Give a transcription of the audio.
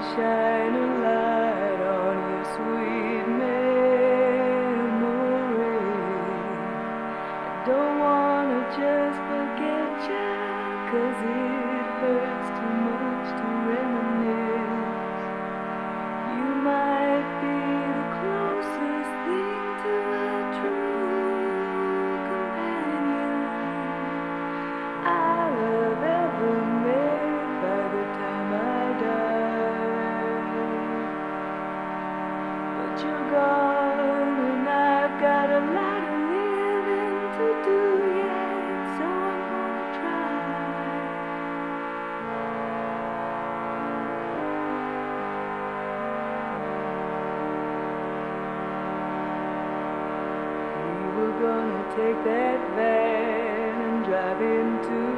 shine a light on your sweet memory. I don't wanna just forget you, cause it hurts too much take that van and drive into